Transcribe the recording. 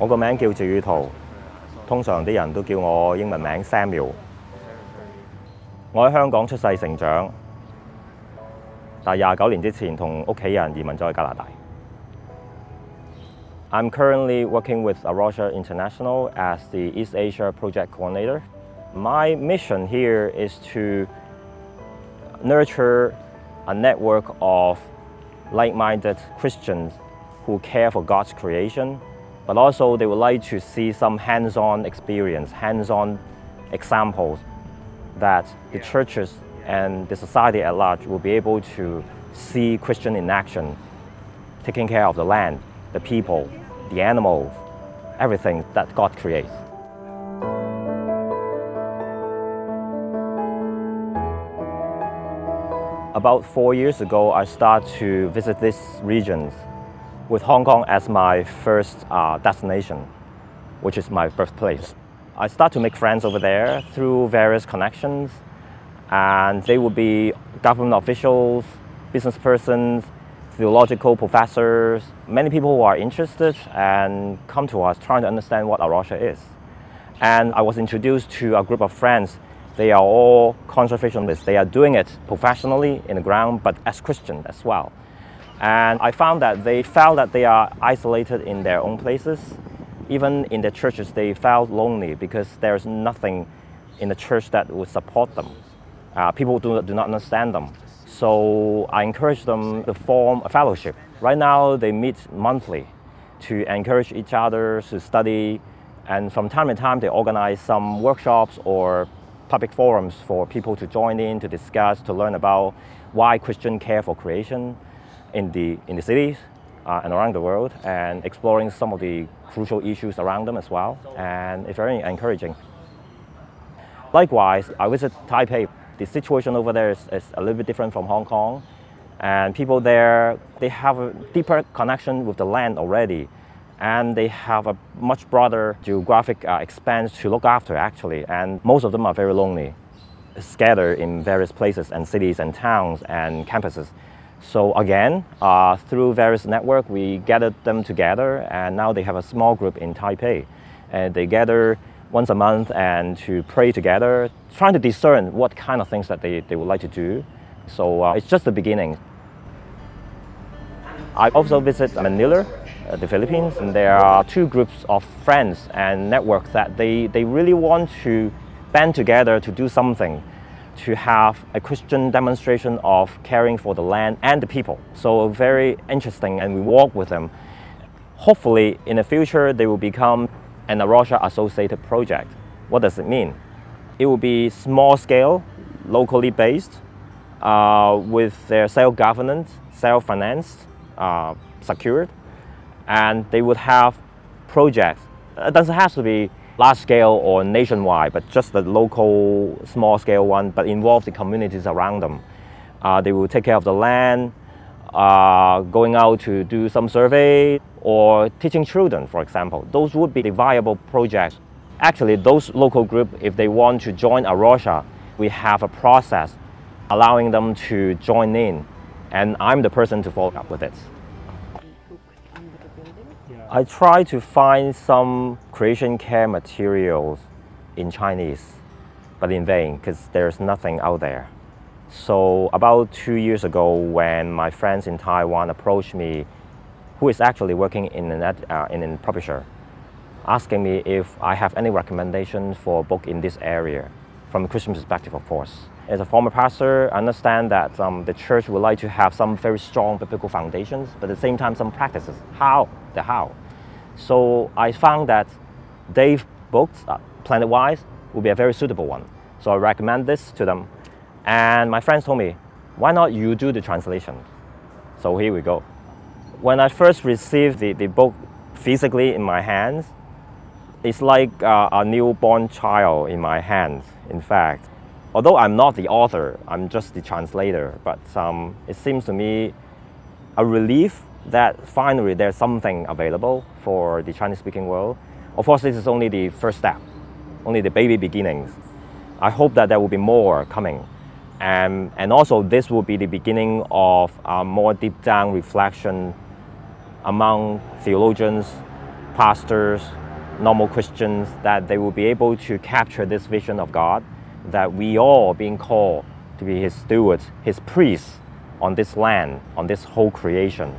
我個名叫趙宇圖，通常啲人都叫我英文名 Samuel。我喺香港出世成長，但廿九年之前同屋企人移民咗去加拿大。I'm currently working with A Rocha International as the East Asia Project Coordinator. My mission here is to nurture a network of like-minded Christians who care for God's creation but also they would like to see some hands-on experience, hands-on examples that the churches and the society at large will be able to see Christian in action, taking care of the land, the people, the animals, everything that God creates. About four years ago, I started to visit these regions with Hong Kong as my first uh, destination, which is my birthplace. I start to make friends over there through various connections, and they would be government officials, business persons, theological professors, many people who are interested and come to us trying to understand what A Rocha is. And I was introduced to a group of friends. They are all conservationists. They are doing it professionally in the ground, but as Christians as well. And I found that they felt that they are isolated in their own places. Even in the churches, they felt lonely because there's nothing in the church that would support them. Uh, people do, do not understand them. So I encourage them to form a fellowship. Right now, they meet monthly to encourage each other to study. And from time to time, they organize some workshops or public forums for people to join in, to discuss, to learn about why Christian care for creation in the, in the cities uh, and around the world, and exploring some of the crucial issues around them as well. And it's very encouraging. Likewise, I visit Taipei. The situation over there is, is a little bit different from Hong Kong. And people there, they have a deeper connection with the land already. And they have a much broader geographic uh, expanse to look after, actually. And most of them are very lonely, scattered in various places and cities and towns and campuses. So again, uh, through various network, we gathered them together, and now they have a small group in Taipei. And they gather once a month and to pray together, trying to discern what kind of things that they, they would like to do. So uh, it's just the beginning. I also visit Manila, uh, the Philippines, and there are two groups of friends and networks that they, they really want to band together to do something to have a Christian demonstration of caring for the land and the people. So very interesting and we walk with them. Hopefully in the future they will become an A Rocha associated project. What does it mean? It will be small scale, locally based, uh, with their self-governance, self-financed, uh, secured, and they would have projects. It doesn't have to be large scale or nationwide, but just the local small scale one, but involve the communities around them. Uh, they will take care of the land, uh, going out to do some survey or teaching children, for example. Those would be the viable projects. Actually, those local groups, if they want to join A Rocha, we have a process allowing them to join in, and I'm the person to follow up with it. I try to find some creation care materials in Chinese, but in vain because there's nothing out there. So about two years ago when my friends in Taiwan approached me, who is actually working in an, uh, in a publisher, asking me if I have any recommendations for a book in this area, from a Christian perspective of course. As a former pastor, I understand that um, the church would like to have some very strong biblical foundations, but at the same time some practices. How? The how. So I found that Dave Bookless, uh, Planet-Wise, would be a very suitable one. So I recommend this to them. And my friends told me, why not you do the translation? So here we go. When I first received the, the book physically in my hands, it's like uh, a newborn child in my hands, in fact. Although I'm not the author, I'm just the translator, but um, it seems to me a relief that finally there's something available for the Chinese-speaking world. Of course, this is only the first step, only the baby beginnings. I hope that there will be more coming. And, and also this will be the beginning of a more deep down reflection among theologians, pastors, normal Christians, that they will be able to capture this vision of God, that we all being called to be His stewards, His priests on this land, on this whole creation.